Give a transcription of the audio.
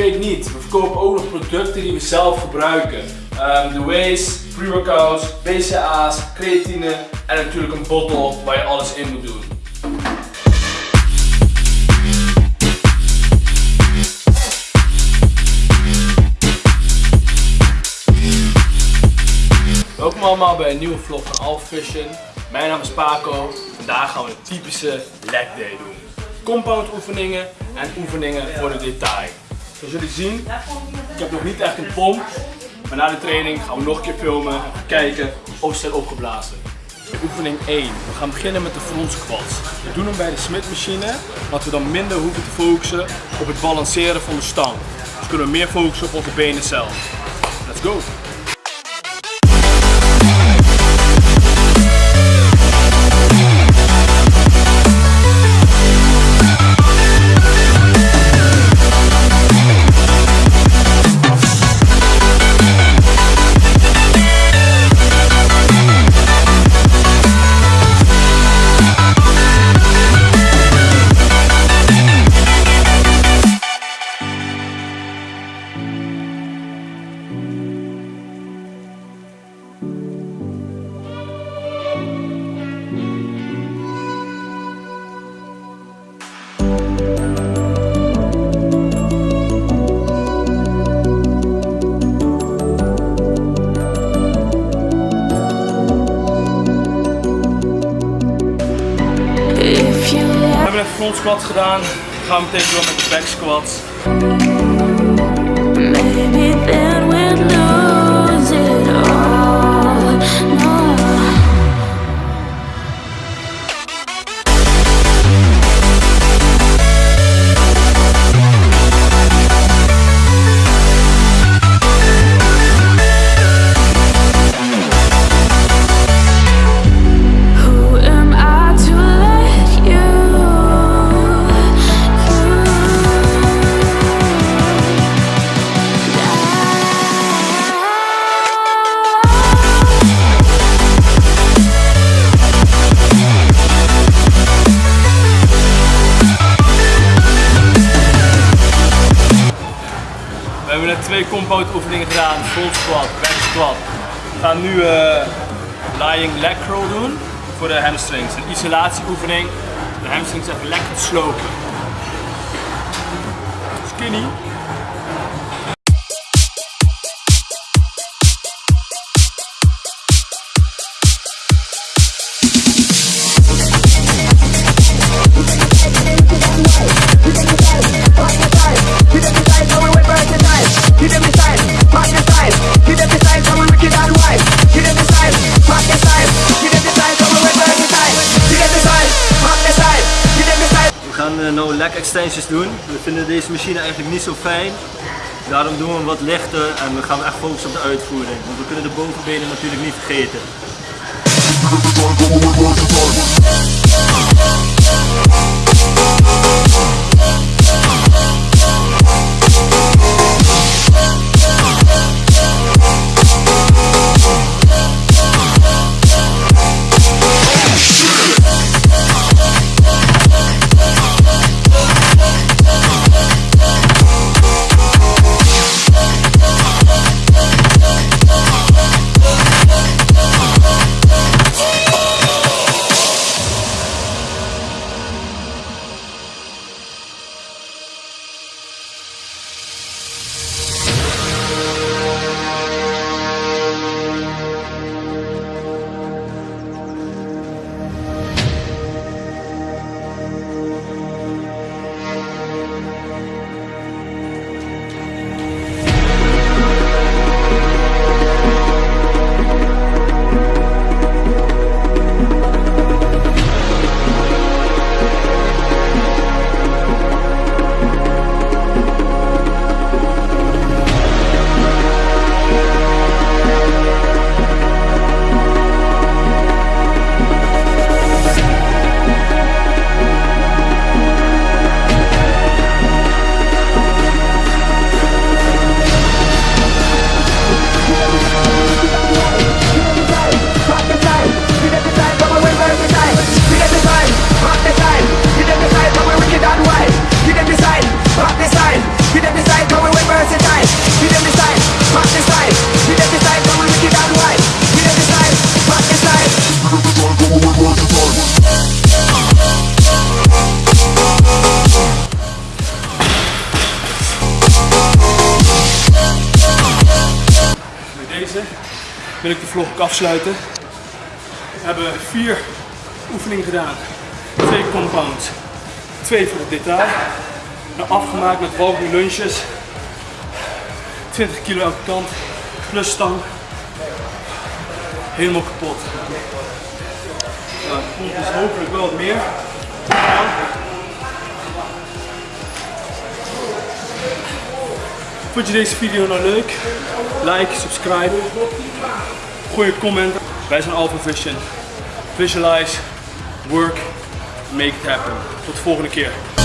vergeet niet, we verkopen ook nog producten die we zelf gebruiken. Um, de Waze, pre-workouts, BCA's, creatine en natuurlijk een bottle waar je alles in moet doen. Welkom allemaal bij een nieuwe vlog van Alpha. Mijn naam is Paco. Vandaag gaan we een typische leg day doen. Compound oefeningen en oefeningen voor de detail. Zoals jullie zien, ik heb nog niet echt een pomp. Maar na de training gaan we nog een keer filmen en kijken of ze zijn opgeblazen. Oefening 1. We gaan beginnen met de front squats. We doen hem bij de Smith machine, wat we dan minder hoeven te focussen op het balanceren van de stang. Dus kunnen we meer focussen op onze benen zelf. Let's go! Front squat gedaan. Dan gaan we meteen door met de back squats. Twee compound oefeningen gedaan. Front squat, back squat. We gaan nu uh, lying leg curl doen voor de hamstrings. Een isolatieoefening. De hamstrings even lekker slopen. Skinny. No leg extensions doen. We vinden deze machine eigenlijk niet zo fijn. Daarom doen we wat lichter en we gaan echt focussen op de uitvoering. Want we kunnen de bovenbenen natuurlijk niet vergeten. Wil ik de vlog ook afsluiten. We hebben vier oefeningen gedaan. Twee compounds, twee voor het detail. En afgemaakt met walking lunches. 20 kilo elke kant, plus stang. Helemaal kapot. Nou, komt dus hopelijk wel wat meer. Vond je deze video nou leuk? Like, subscribe, gooi een comment. Wij zijn Alpha Vision. Visualize, work, make it happen. Tot de volgende keer.